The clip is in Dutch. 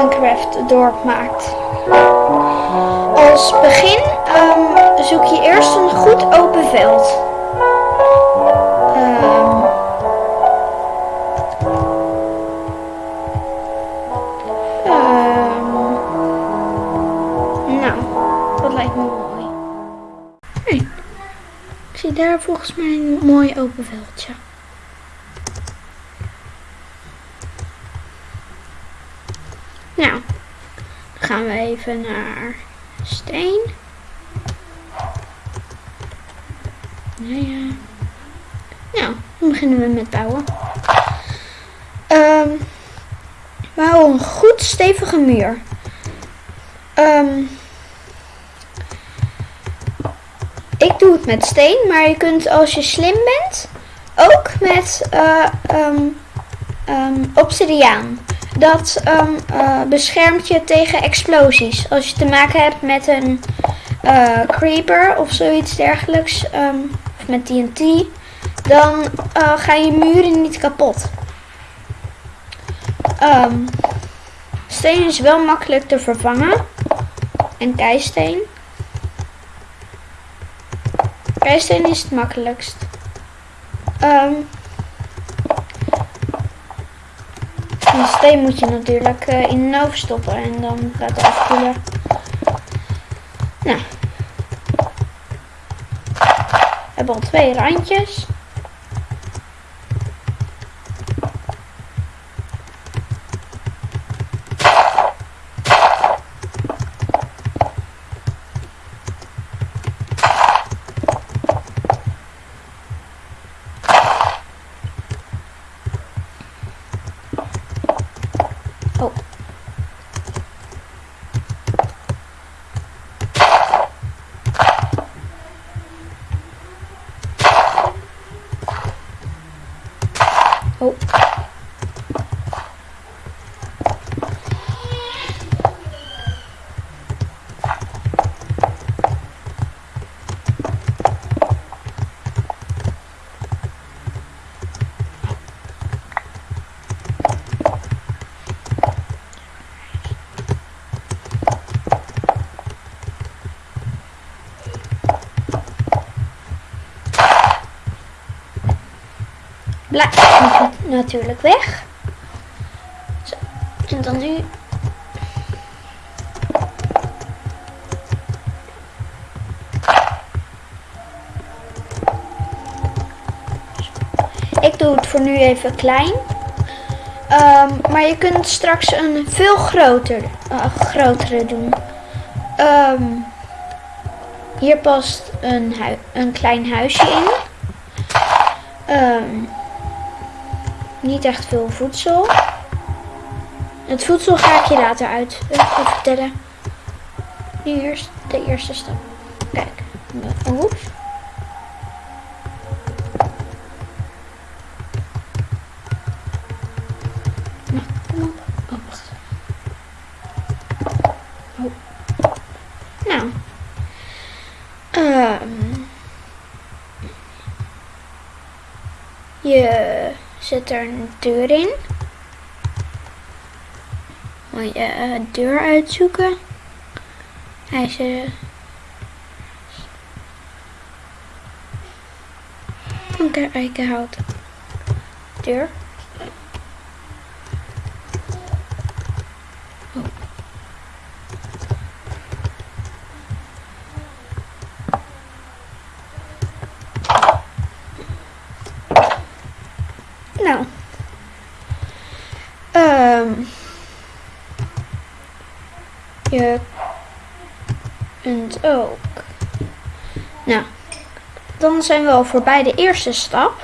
het dorp maakt. Als begin ehm, zoek je eerst een goed open veld. Ehm, ehm, nou, dat lijkt me mooi. Hey, ik zie daar volgens mij een mooi open veldje. Nou, dan gaan we even naar steen. Nou ja. Nou, dan beginnen we met bouwen. Ehm we houden een goed stevige muur. Ehm ik doe het met steen, maar je kunt als je slim bent ook met ehm, obsidiaan. Dat ehm, eh, beschermt je tegen explosies. Als je te maken hebt met een eh, creeper of zoiets dergelijks, ehm, of met TNT, dan eh, gaan je muren niet kapot. Ehm, steen is wel makkelijk te vervangen. En keisteen. Keisteen is het makkelijkst. Ehm Moet je natuurlijk eh, in de oven stoppen en dan het afkoelen. Nou. We hebben al twee randjes. Oh. Natuurlijk weg. Zo. En dan nu. Ik doe het voor nu even klein. Ehm, maar je kunt straks een veel groter, eh, grotere doen. Ehm, hier past een, een klein huisje in. Ehm, niet echt veel voedsel. Het voedsel ga ik je later uit eh, vertellen. Nu eerst de eerste stap. Kijk. Oeps. Nou. Oh. Nou. Ehm. Je zet er een deur in. Moet je eh, deur uitzoeken. Hij is eh, Oké, eikenhout. Deur. Oh. Nou. Ehm je kunt ook. Nou, dan zijn we al voorbij de eerste stap.